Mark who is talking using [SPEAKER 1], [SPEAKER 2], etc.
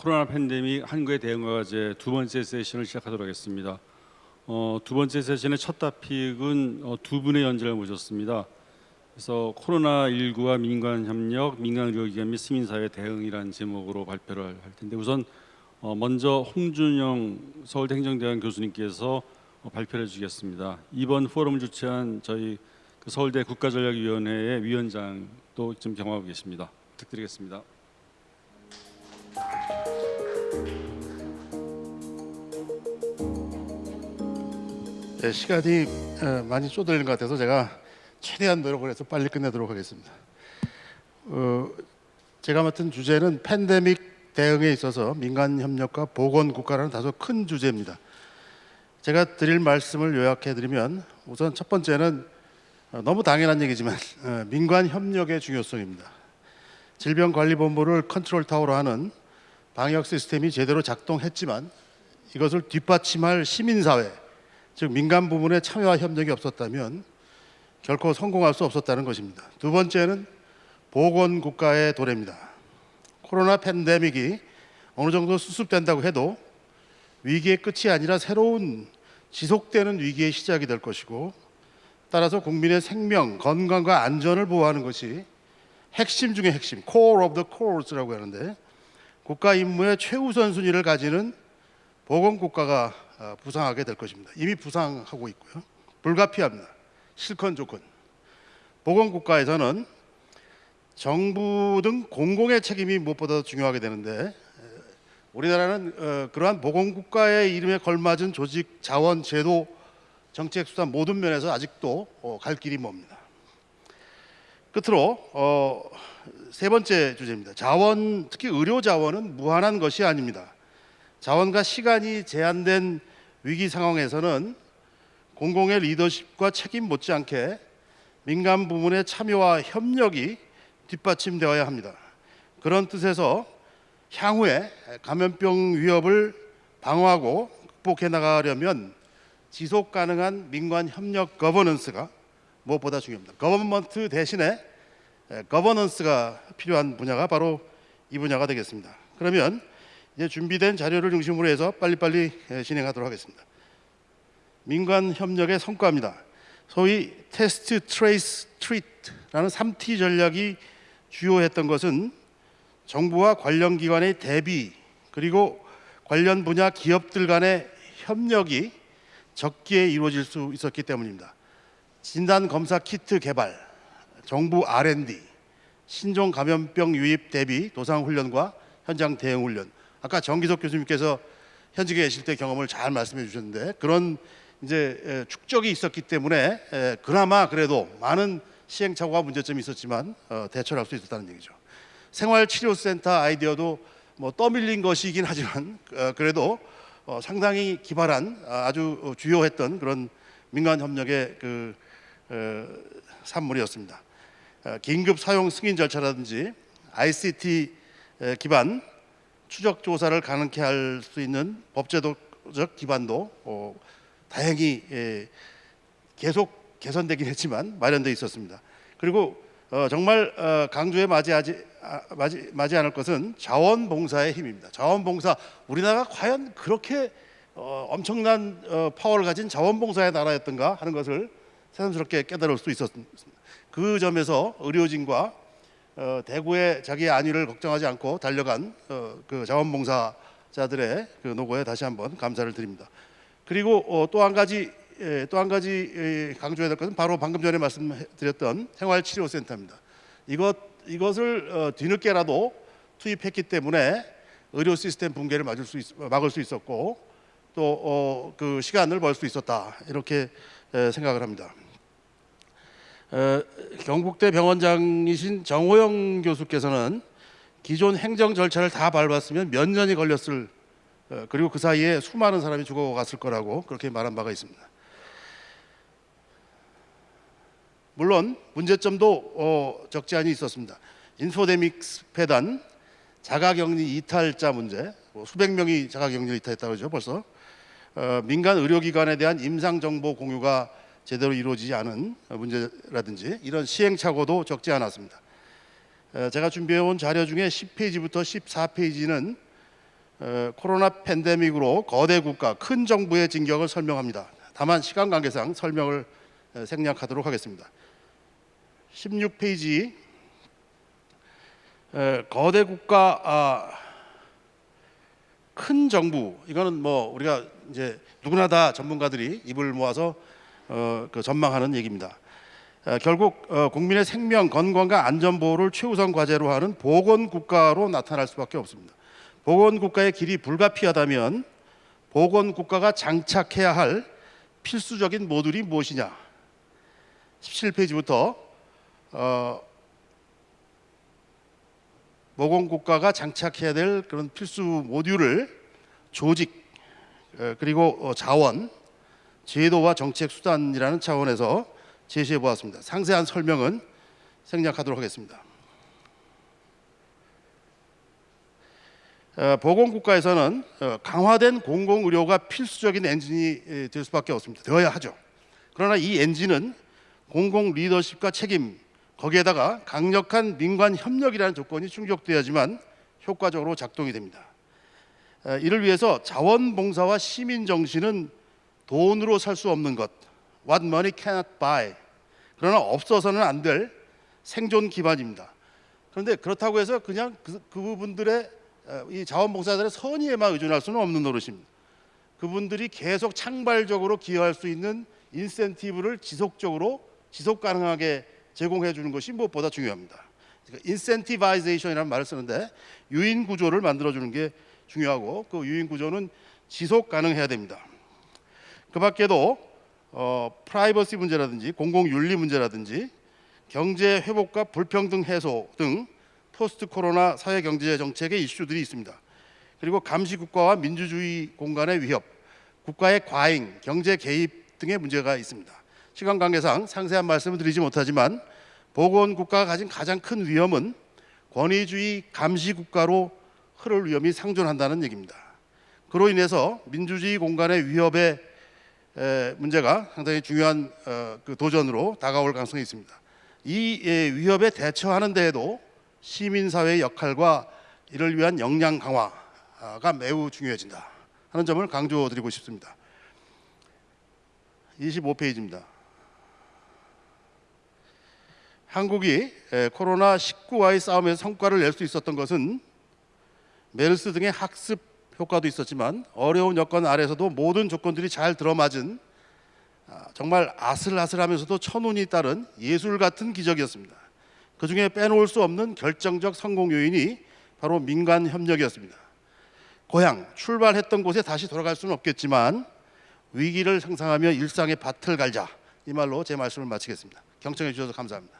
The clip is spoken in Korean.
[SPEAKER 1] 코로나 팬데믹 한국의 대응과 과제 두 번째 세션을 시작하도록 하겠습니다. 어, 두 번째 세션의 첫 토픽은 어, 두 분의 연재를 모셨습니다. 그래서 코로나 19와 민간 협력, 민간 의료기관 및 시민사회 대응이라는 제목으로 발표를 할 텐데 우선 어, 먼저 홍준영 서울대 행정대학원 교수님께서 어, 발표를 해주시겠습니다. 이번 포럼을 주최한 저희 그 서울대 국가전략위원회의 위원장도 지금 경험하고 계십니다. 부탁드리겠습니다.
[SPEAKER 2] 네, 시간이 어, 많이 쪼들린 것 같아서 제가 최대한 노력을 해서 빨리 끝내도록 하겠습니다. 어, 제가 맡은 주제는 팬데믹 대응에 있어서 민간 협력과 보건 국가라는 다소 큰 주제입니다. 제가 드릴 말씀을 요약해 드리면 우선 첫 번째는 어, 너무 당연한 얘기지만 어, 민간 협력의 중요성입니다. 질병관리본부를 컨트롤 타워로 하는 방역 시스템이 제대로 작동했지만 이것을 뒷받침할 시민사회 즉 민간 부문의 참여와 협력이 없었다면 결코 성공할 수 없었다는 것입니다. 두 번째는 보건 국가의 도래입니다. 코로나 팬데믹이 어느 정도 수습된다고 해도 위기의 끝이 아니라 새로운 지속되는 위기의 시작이 될 것이고 따라서 국민의 생명, 건강과 안전을 보호하는 것이 핵심 중의 핵심, core of the cores라고 하는데 국가 임무의 최우선 순위를 가지는 보건 국가가 어, 부상하게 될 것입니다. 이미 부상하고 있고요. 불가피합니다. 실컷 조건. 보건 국가에서는 정부 등 공공의 책임이 무엇보다 중요하게 되는데 우리나라는 어, 그러한 보건 국가의 이름에 걸맞은 조직, 자원, 제도, 정책 수단 모든 면에서 아직도 어, 갈 길이 멉니다. 끝으로 어, 세 번째 주제입니다. 자원, 특히 의료 자원은 무한한 것이 아닙니다. 자원과 시간이 제한된 위기 상황에서는 공공의 리더십과 책임 못지않게 민간 부문의 참여와 협력이 뒷받침되어야 합니다. 그런 뜻에서 향후에 감염병 위협을 방어하고 극복해 나가려면 지속 가능한 민관 협력 거버넌스가 무엇보다 중요합니다. government 대신에 governance가 필요한 분야가 바로 이 분야가 되겠습니다. 그러면 이제 준비된 자료를 중심으로 해서 빨리빨리 진행하도록 하겠습니다. 민관 협력의 성과입니다. 소위 test, trace, treat라는 3T 전략이 주효했던 것은 정부와 관련 기관의 대비 그리고 관련 분야 기업들 간의 협력이 적기에 이루어질 수 있었기 때문입니다. 진단 검사 키트 개발, 정부 R&D, 신종 감염병 유입 대비 도상 훈련과 현장 대응 훈련. 아까 정기석 교수님께서 현직에 계실 때 경험을 잘 말씀해 주셨는데 그런 이제 축적이 있었기 때문에 그나마 그래도 많은 시행착오와 문제점이 있었지만 어, 대처를 할 수 있었다는 얘기죠. 생활치료센터 아이디어도 뭐 떠밀린 것이긴 하지만 어, 그래도 어, 상당히 기발한 아주 주요했던 그런 민간 협력의 그 산물이었습니다. 긴급 사용 승인 절차라든지 ICT 기반 추적 조사를 가능케 할 수 있는 법제도적 기반도 다행히 예, 계속 개선되긴 했지만 마련돼 있었습니다. 그리고 어, 정말 어, 강조에 맞이하지 아, 맞이, 맞이 않을 것은 자원봉사의 힘입니다. 자원봉사 우리나라가 과연 그렇게 어, 엄청난 어, 파워를 가진 자원봉사의 나라였던가 하는 것을 새삼스럽게 깨달을 수 있었습니다. 그 점에서 의료진과 어, 대구의 자기의 안위를 걱정하지 않고 달려간 어, 그 자원봉사자들의 그 노고에 다시 한번 감사를 드립니다. 그리고 어, 또한 가지 예, 또한 가지 예, 강조해야 될 것은 바로 방금 전에 말씀드렸던 생활치료센터입니다. 이것 이것을 어, 뒤늦게라도 투입했기 때문에 의료 시스템 붕괴를 막을 수, 있, 막을 수 있었고 또그 어, 그 시간을 벌 수 있었다 이렇게 생각을 합니다. 경북대 병원장이신 정호영 교수께서는 기존 행정 절차를 다 밟았으면 몇 년이 걸렸을 어, 그리고 그 사이에 수많은 사람이 죽어갔을 거라고 그렇게 말한 바가 있습니다. 물론 문제점도 어, 적지 않이 있었습니다. 인포데믹스 폐단, 자가격리 이탈자 문제, 뭐 수백 명이 자가격리 이탈했다고 그러죠 벌써. 어, 민간 의료기관에 대한 임상정보 공유가 제대로 이루어지지 않은 문제라든지 이런 시행착오도 적지 않았습니다. 어, 제가 준비해온 자료 중에 10페이지부터 14페이지는 어, 코로나 팬데믹으로 거대 국가 큰 정부의 진격을 설명합니다. 다만 시간 관계상 설명을 어, 생략하도록 하겠습니다. 16페이지 에, 거대 국가 아, 큰 정부 이거는 뭐 우리가 이제 누구나 다 전문가들이 입을 모아서 어, 그 전망하는 얘기입니다. 어, 결국 어, 국민의 생명, 건강과 안전 보호를 최우선 과제로 하는 보건 국가로 나타날 수밖에 없습니다. 보건 국가의 길이 불가피하다면 보건 국가가 장착해야 할 필수적인 모듈이 무엇이냐? 17페이지부터 어, 보건 국가가 장착해야 될 그런 필수 모듈을 조직 어, 그리고 어, 자원, 제도와 정책 수단이라는 차원에서 제시해 보았습니다. 상세한 설명은 생략하도록 하겠습니다. 어, 보건국가에서는 어, 강화된 공공의료가 필수적인 엔진이 에, 될 수밖에 없습니다. 되어야 하죠. 그러나 이 엔진은 공공 리더십과 책임 거기에다가 강력한 민관 협력이라는 조건이 충족돼야지만 효과적으로 작동이 됩니다. 어, 이를 위해서 자원봉사와 시민 정신은 돈으로 살 수 없는 것, what money cannot buy. 그러나 없어서는 안 될 생존 기반입니다. 그런데 그렇다고 해서 그냥 그, 그분들의 어, 이 자원봉사자들의 선의에만 의존할 수는 없는 노릇입니다. 그분들이 계속 창발적으로 기여할 수 있는 인센티브를 지속적으로 지속 가능하게 제공해 주는 것이 무엇보다 중요합니다. 그러니까 incentivization이라는 말을 쓰는데 유인 구조를 만들어 주는 게 중요하고 그 유인 구조는 지속 가능해야 됩니다. 그 밖에도 어, 프라이버시 문제라든지 공공 윤리 문제라든지 경제 회복과 불평등 해소 등 포스트 코로나 사회 경제 정책의 이슈들이 있습니다. 그리고 감시 국가와 민주주의 공간의 위협, 국가의 과잉, 경제 개입 등의 문제가 있습니다. 시간 관계상 상세한 말씀을 드리지 못하지만 보건 국가가 가진 가장 큰 위험은 권위주의 감시 국가로 흐를 위험이 상존한다는 얘기입니다. 그로 인해서 민주주의 공간의 위협의 에, 문제가 상당히 중요한 어, 그 도전으로 다가올 가능성이 있습니다. 이 예, 위협에 대처하는 데에도 시민사회의 역할과 이를 위한 역량 강화가 매우 중요해진다 하는 점을 강조드리고 싶습니다. 25페이지입니다. 한국이 에, 코로나 19와의 싸움에서 성과를 낼 수 있었던 것은 메르스 등의 학습 효과도 있었지만 어려운 여건 아래서도 모든 조건들이 잘 들어맞은 아, 정말 아슬아슬하면서도 천운이 따른 예술 같은 기적이었습니다. 그 중에 빼놓을 수 없는 결정적 성공 요인이 바로 민간 협력이었습니다. 고향 출발했던 곳에 다시 돌아갈 수는 없겠지만 위기를 상상하며 일상의 밭을 갈자 이 말로 제 말씀을 마치겠습니다. 경청해 주셔서 감사합니다.